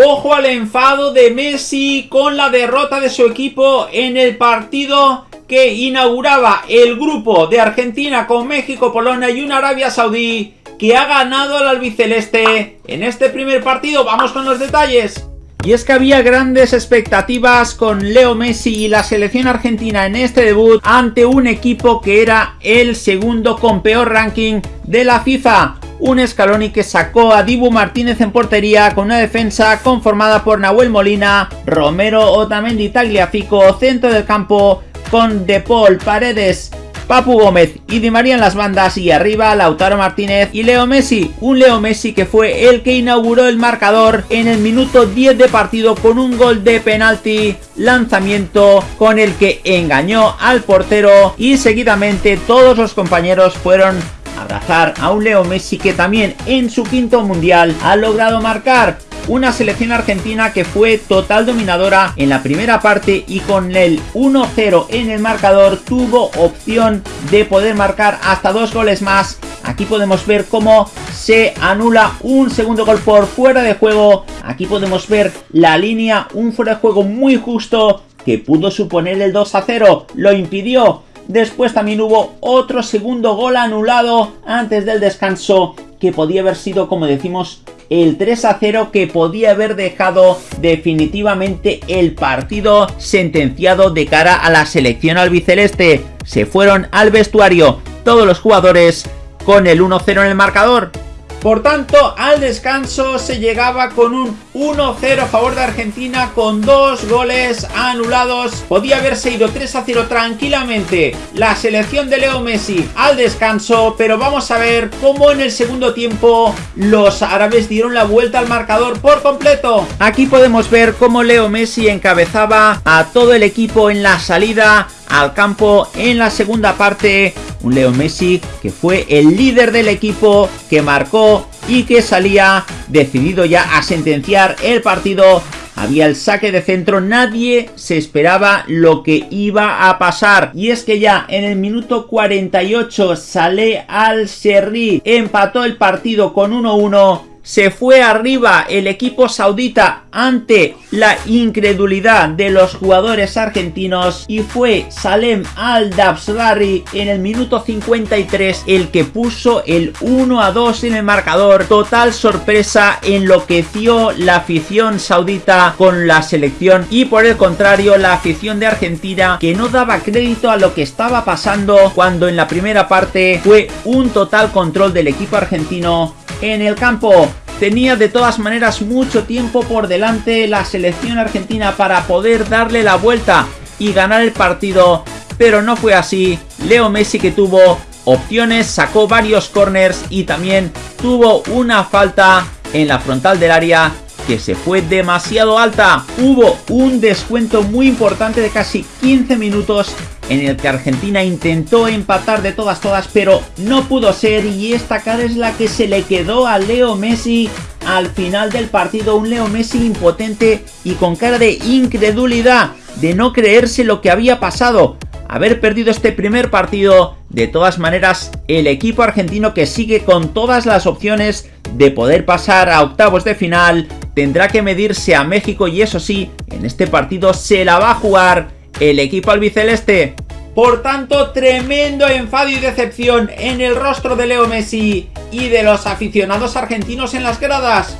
Ojo al enfado de Messi con la derrota de su equipo en el partido que inauguraba el grupo de Argentina con México, Polonia y una Arabia Saudí que ha ganado al albiceleste en este primer partido. Vamos con los detalles. Y es que había grandes expectativas con Leo Messi y la selección argentina en este debut ante un equipo que era el segundo con peor ranking de la FIFA. Un Scaloni que sacó a Dibu Martínez en portería con una defensa conformada por Nahuel Molina, Romero, Otamendi, Tagliafico, centro del campo con De Paul, Paredes, Papu Gómez y Di María en las bandas y arriba Lautaro Martínez y Leo Messi. Un Leo Messi que fue el que inauguró el marcador en el minuto 10 de partido con un gol de penalti lanzamiento con el que engañó al portero y seguidamente todos los compañeros fueron abrazar a un Leo Messi que también en su quinto mundial ha logrado marcar una selección argentina que fue total dominadora en la primera parte y con el 1-0 en el marcador tuvo opción de poder marcar hasta dos goles más. Aquí podemos ver cómo se anula un segundo gol por fuera de juego. Aquí podemos ver la línea, un fuera de juego muy justo que pudo suponer el 2-0. Lo impidió Después también hubo otro segundo gol anulado antes del descanso que podía haber sido, como decimos, el 3 a 0 que podía haber dejado definitivamente el partido sentenciado de cara a la selección albiceleste. Se fueron al vestuario todos los jugadores con el 1-0 en el marcador. Por tanto, al descanso se llegaba con un 1-0 a favor de Argentina con dos goles anulados. Podía haberse ido 3-0 tranquilamente la selección de Leo Messi al descanso, pero vamos a ver cómo en el segundo tiempo los árabes dieron la vuelta al marcador por completo. Aquí podemos ver cómo Leo Messi encabezaba a todo el equipo en la salida al campo en la segunda parte. Un Leo Messi que fue el líder del equipo, que marcó y que salía decidido ya a sentenciar el partido. Había el saque de centro, nadie se esperaba lo que iba a pasar. Y es que ya en el minuto 48 sale al Serri, empató el partido con 1-1 se fue arriba el equipo saudita ante la incredulidad de los jugadores argentinos y fue Salem Al-Dabsrari en el minuto 53 el que puso el 1 a 2 en el marcador. Total sorpresa enloqueció la afición saudita con la selección y por el contrario la afición de Argentina que no daba crédito a lo que estaba pasando cuando en la primera parte fue un total control del equipo argentino en el campo. Tenía de todas maneras mucho tiempo por delante la selección argentina para poder darle la vuelta y ganar el partido, pero no fue así. Leo Messi que tuvo opciones, sacó varios corners y también tuvo una falta en la frontal del área que se fue demasiado alta. Hubo un descuento muy importante de casi 15 minutos en el que Argentina intentó empatar de todas todas, pero no pudo ser y esta cara es la que se le quedó a Leo Messi al final del partido, un Leo Messi impotente y con cara de incredulidad, de no creerse lo que había pasado, haber perdido este primer partido, de todas maneras el equipo argentino que sigue con todas las opciones de poder pasar a octavos de final, tendrá que medirse a México y eso sí, en este partido se la va a jugar el equipo albiceleste. Por tanto, tremendo enfado y decepción en el rostro de Leo Messi y de los aficionados argentinos en las gradas.